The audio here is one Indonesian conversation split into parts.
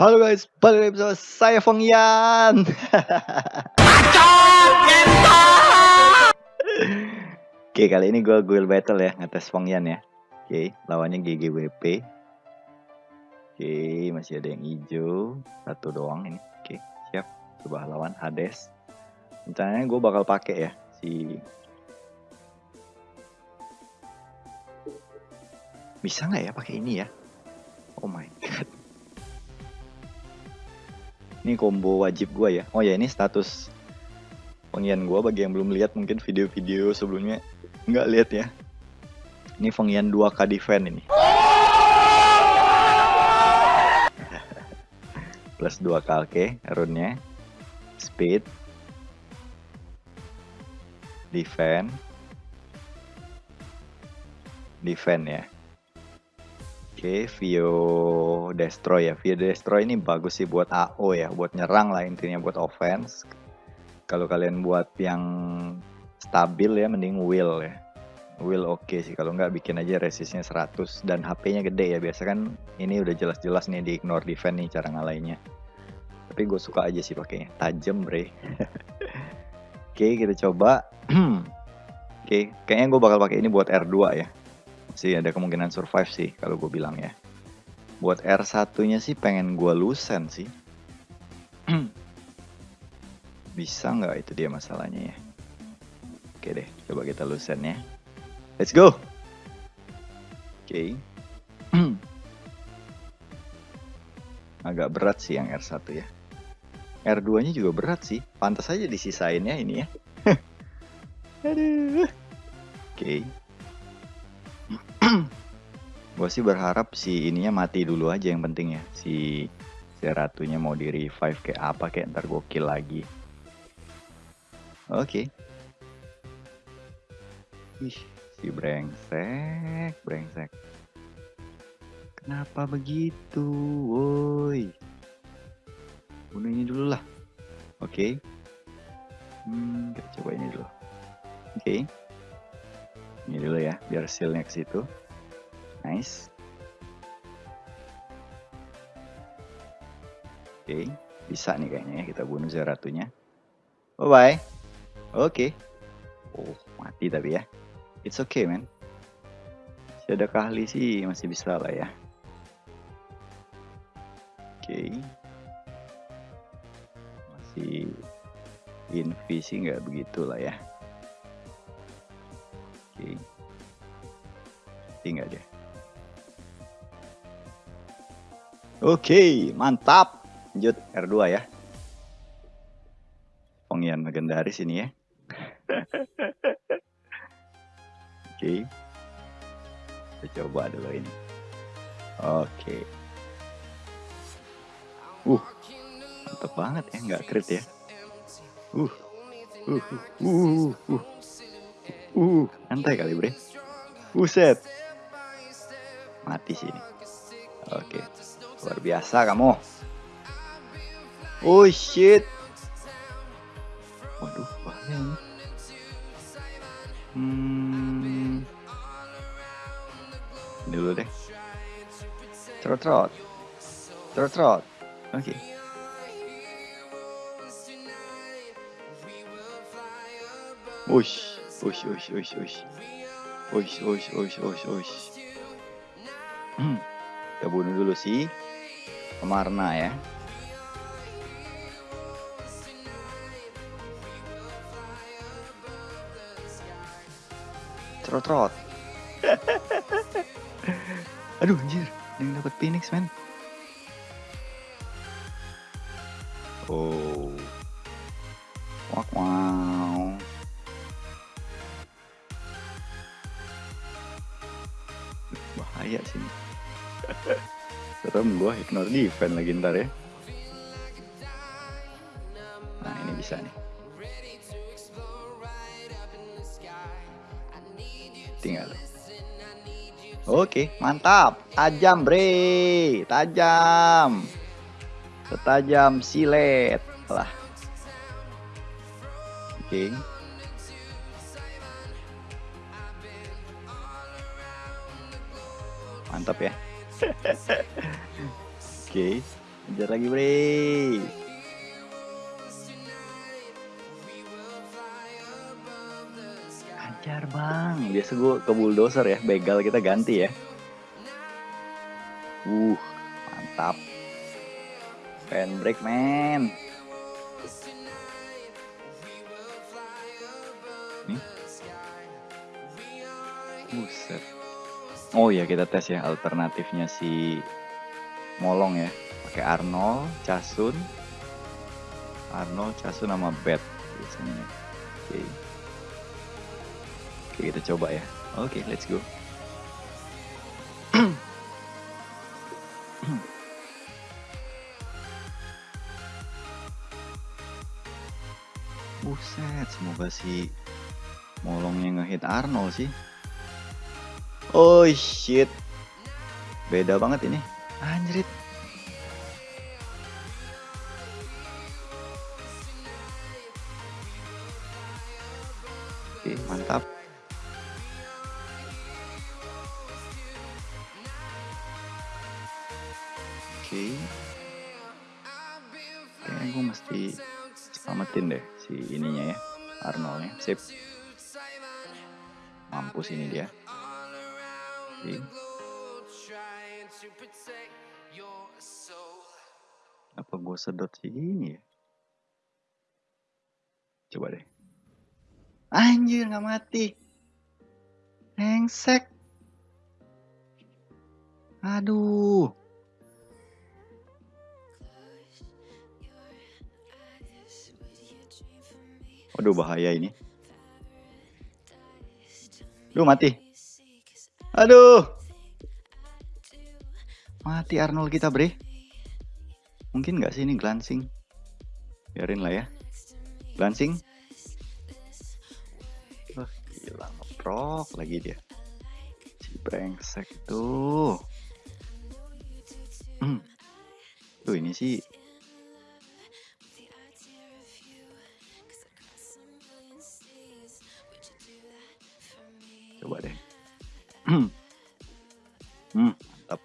Halo guys, balik lagi bersama saya Feng Yan. Oke, kali ini gue guild battle ya, ngetes Feng Yan ya. Oke, lawannya GGWP. Oke, masih ada yang hijau, satu doang ini. Oke, siap. Coba lawan Hades. Rencananya gue bakal pakai ya si Bisa nggak ya pakai ini ya? Oh my god. Ini combo wajib gua ya. Oh ya ini status pengian gua bagi yang belum lihat mungkin video-video sebelumnya nggak lihat ya. Ini pengian 2K defend ini. Plus 2K oke runnya. Speed. Defend. Defend ya. Oke, okay, Vio Destroy ya. Vio Destroy ini bagus sih buat AO ya, buat nyerang lah intinya buat offense. Kalau kalian buat yang stabil ya, mending Will ya. Will oke okay sih, kalau nggak bikin aja resistnya 100 dan HP-nya gede ya. Biasa kan ini udah jelas-jelas nih di ignore defense nih cara ngalahinnya. Tapi gue suka aja sih pakainya, tajam bre. oke, okay, kita coba. oke, okay, kayaknya gue bakal pakai ini buat R2 ya sih ada kemungkinan survive sih kalau gue bilang ya. Buat R1-nya sih pengen gue lusen sih. Bisa nggak itu dia masalahnya ya. Oke deh, coba kita lusen ya. Let's go! Oke. Agak berat sih yang R1 ya. R2-nya juga berat sih. Pantas aja disisain ya ini ya. Aduh. Oke. Okay gue sih berharap si ininya mati dulu aja yang penting ya. Si si ratunya mau di revive kayak apa kayak ntar gue kill lagi. Oke. Okay. ih si brengsek brengsek. Kenapa begitu woi? Bunuh ini dulu lah. Oke. Okay. hmm, kita coba ini dulu. Oke. Okay. ini dulu ya biar sealnya ke situ Nice. Oke, okay. bisa nih kayaknya ya kita bunuh Zeratunya. Bye bye. Oke. Okay. Oh, mati tapi ya. It's okay, man. Masih ada kali sih, masih bisa lah ya. Oke. Okay. Masih invisi nggak begitu lah ya. Oke. Okay. Tinggal deh. Oke, mantap. Lanjut R2 ya. Pengian legendaris ini ya. Oke. Kita coba dulu ini. Oke. Uh. Mantap banget ya, nggak crit ya. Uh. Uh. Uh. Uh. Uh. Uh. Santai kali, Bre. Buset. Mati sini. Oke. Luar biasa kamu. Oh shit. Waduh, bahaya ini. Hmm. Ini dulu deh. Trot trot. Trot trot. Oke. Okay. Ush, ush, ush, ush, ush. Ush, ush, ush, ush, ush. Hmm. Kita bunuh dulu sih. Pemarna ya. Trot-trot. Aduh anjir, yang dapat Phoenix man. Oh. Wak wow. Bahaya sih. Serem gue ignore defense lagi ntar ya. Nah ini bisa nih. Tinggal. Oke, mantap. Tajam, bre. Tajam. Setajam silet. Lah. Oke. Mantap ya. Oke. Okay. Lagi bre. Hajar bang. Biasa gue ke bulldozer ya. Begal kita ganti ya. Uh, mantap. Fan break man. Buset. Oh ya kita tes ya alternatifnya si Molong ya. Pakai Arnold, Casun. Arnold, Casun sama Bet biasanya. Oke. Oke kita coba ya. Oke, let's go. Buset, semoga si Molongnya ngehit Arnold sih. Oh shit. Beda banget ini. Anjrit. Oke, mantap. Oke. Kayaknya gue mesti selamatin deh si ininya ya. Arnoldnya. Sip. Mampus ini dia. Oke. Apa gue sedot si ini ya? Coba deh. Anjir nggak mati. Hengsek. Aduh. Waduh bahaya ini. Duh mati. Aduh. Mati Arnold kita bre. Mungkin nggak sih ini glancing. Biarin lah ya. Glancing. Wah gila ngeprok lagi dia. Si brengsek tuh. Hmm. Tuh ini sih Hmm, mantap.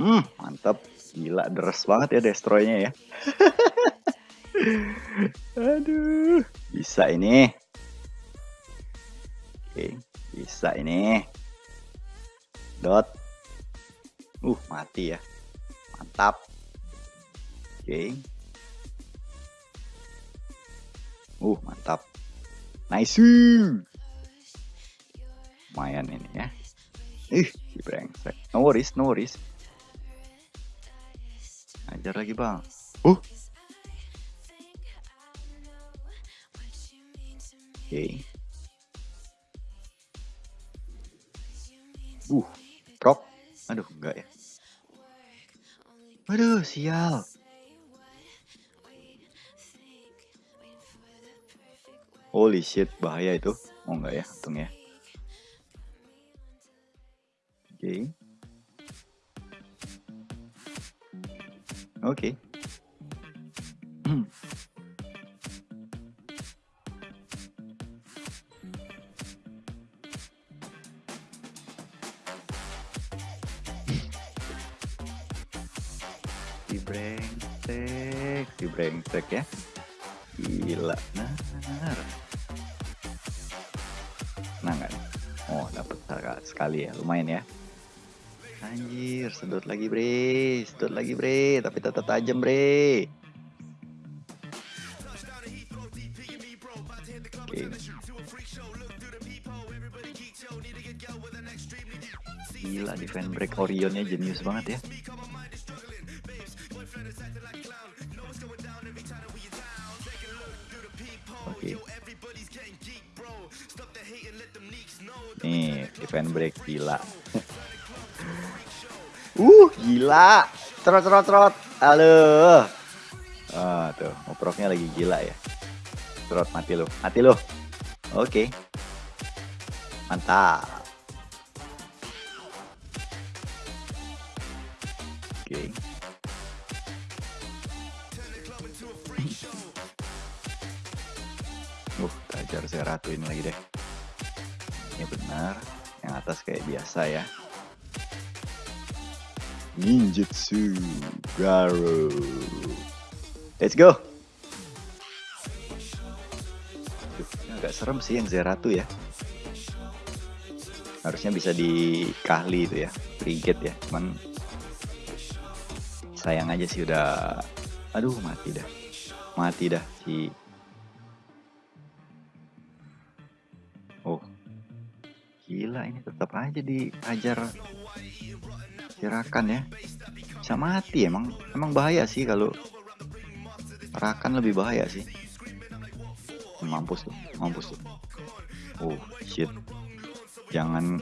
Hmm, mantap. Gila, deres banget ya destroynya ya. Aduh, bisa ini. Oke, bisa ini. Dot. Uh, mati ya. Mantap. Oke. Uh, mantap. Nice lumayan ini ya. Ih. Si brengsek. No worries no worries. Ajar lagi bang. Uh oke. Okay. uh prop aduh enggak ya. Aduh sial. Holy shit, bahaya itu. Oh enggak ya, untung ya. Oke. Oke. si brengsek, si brengsek ya. Gila, nah. Nah kan? Oh, dapat sekali ya, lumayan ya. Anjir, sedot lagi bre, sedot lagi bre, tapi tetap tajam bre. Oke. Gila defend break Orionnya jenius banget ya. Oke. Nih, defend break gila. Uh, gila. Trot trot trot. Halo. Ah, tuh, ngoproknya lagi gila ya. Trot mati lo. Mati lo. Oke. Mantap. Oke. Uh, tajar saya ratuin lagi deh. Ini benar. Yang atas kayak biasa ya. Ninjutsu Garo. Let's go. Duh, agak serem sih yang Zeratu ya. Harusnya bisa dikahli itu ya, frigate ya. Cuman sayang aja sih udah aduh mati dah. Mati dah si Oh. Gila ini tetap aja diajar Rakan ya. Bisa mati emang. Emang bahaya sih kalau Rakan lebih bahaya sih. Mampus tuh, mampus tuh. Oh, shit. Jangan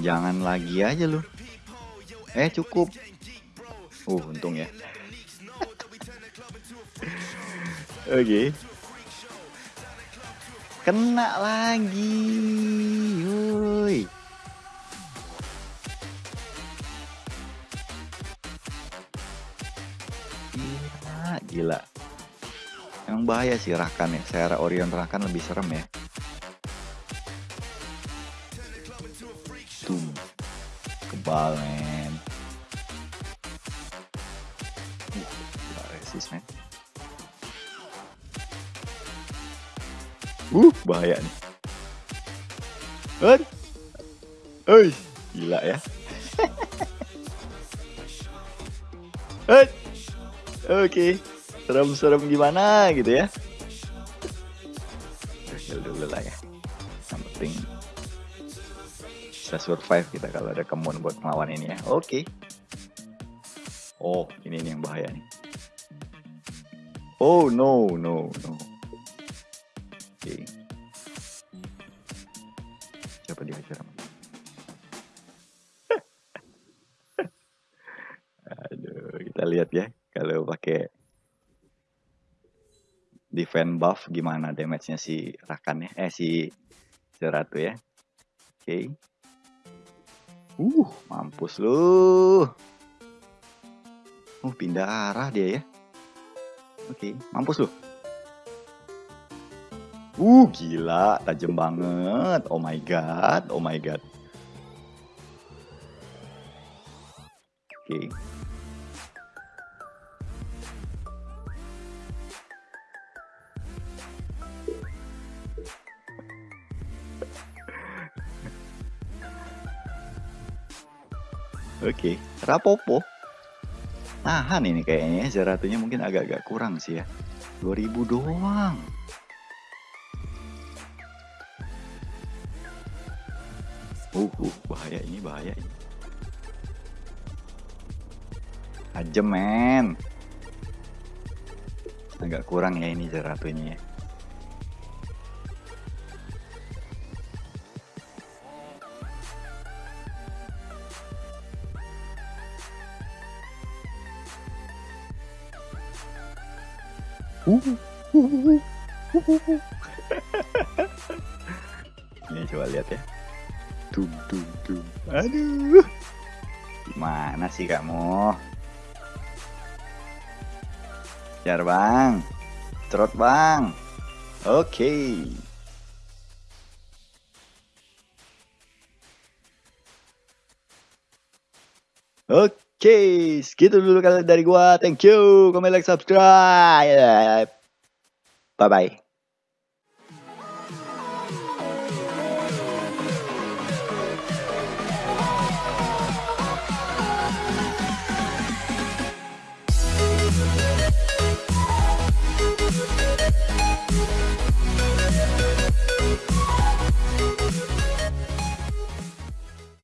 jangan lagi aja lu. Eh, cukup. Uh, untung ya. Oke. Okay. Kena lagi. Woi. Emang bahaya sih Rakan ya. Saya Orion Rakan lebih serem ya. Tuh. Kebal, men. Uh, gila resist, men. Uh, bahaya nih. Hei. Hei, gila ya. Hei. Oke, okay. Serem-serem gimana gitu ya? Udah dulu lah ya. Yang penting bisa survive kita kalau ada kemun buat melawan ini ya. Oke. Oh, ini nih yang bahaya nih. Oh no no no. Oke. Okay. Coba dihajar. Aduh, kita lihat ya kalau pakai defend buff gimana damage-nya si Rakan ya eh si Zeratu ya oke okay. uh mampus lu uh pindah arah dia ya oke okay. mampus lu uh gila tajam banget oh my god oh my god oke okay. Oke, okay. rapopo. Nahan ini kayaknya Zeratunya mungkin agak-agak kurang sih ya. 2000 doang. Uh, uh, bahaya ini, bahaya ini. Ajem men. Agak kurang ya ini Zeratunya ya. Ini coba lihat ya. Tum tum tum. Aduh. Gimana sih kamu? Jar bang. Trot bang. Oke. Okay. Oke. Oke, segitu dulu kali dari gua. Thank you. Komen, like, subscribe. Bye-bye.